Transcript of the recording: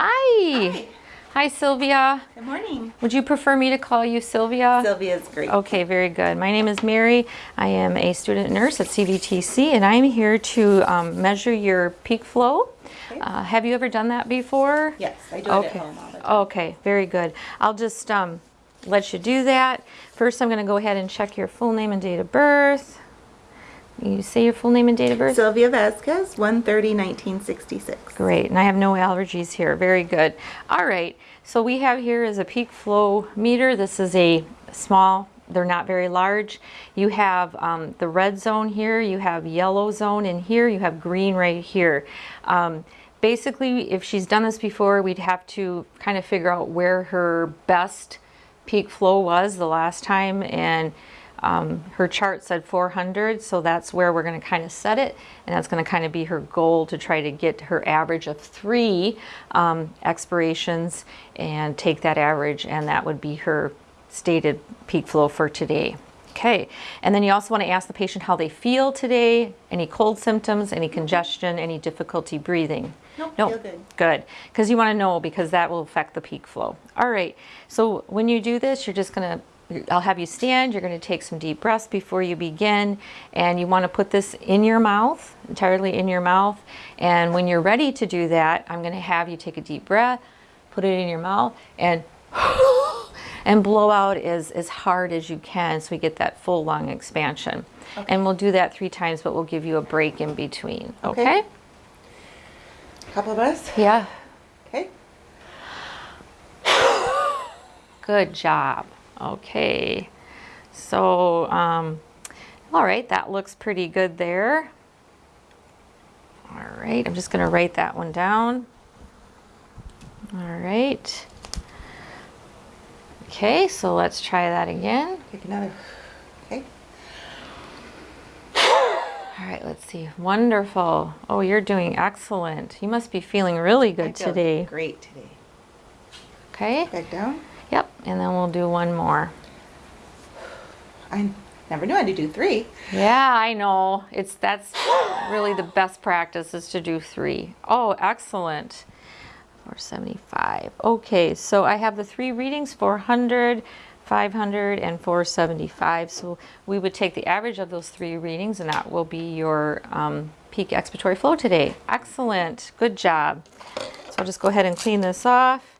Hi. Hi. Hi, Sylvia. Good morning. Would you prefer me to call you Sylvia? Sylvia's great. Okay, very good. My name is Mary. I am a student nurse at CVTC and I'm here to um, measure your peak flow. Okay. Uh, have you ever done that before? Yes, I do it Okay. at home all the time. Okay, very good. I'll just um, let you do that. First, I'm going to go ahead and check your full name and date of birth. You say your full name and date of birth? Sylvia Vasquez, 130 1966. Great, and I have no allergies here. Very good. All right, so we have here is a peak flow meter. This is a small, they're not very large. You have um, the red zone here, you have yellow zone in here, you have green right here. Um, basically, if she's done this before, we'd have to kind of figure out where her best peak flow was the last time and um, her chart said 400 so that's where we're going to kind of set it and that's going to kind of be her goal to try to get her average of three um, expirations and take that average and that would be her stated peak flow for today okay and then you also want to ask the patient how they feel today any cold symptoms any congestion any difficulty breathing Nope, Nope. feel good. Good, because you want to know because that will affect the peak flow. All right, so when you do this, you're just going to, I'll have you stand, you're going to take some deep breaths before you begin, and you want to put this in your mouth, entirely in your mouth. And when you're ready to do that, I'm going to have you take a deep breath, put it in your mouth, and and blow out as, as hard as you can so we get that full lung expansion. And we'll do that three times, but we'll give you a break in between. Okay. okay? Couple of us. Yeah. Okay. Good job. Okay. So, um, all right, that looks pretty good there. All right, I'm just going to write that one down. All right. Okay, so let's try that again. Take another. Okay. All right, let's see. Wonderful. Oh, you're doing excellent. You must be feeling really I good feel today. Great today. Okay. Back down. Yep, and then we'll do one more. I never knew I had to do three. Yeah, I know. It's that's really the best practice is to do three. Oh, excellent. 475. Okay, so I have the three readings 400, 500, and 475. So we would take the average of those three readings, and that will be your um, peak expiratory flow today. Excellent. Good job. So I'll just go ahead and clean this off.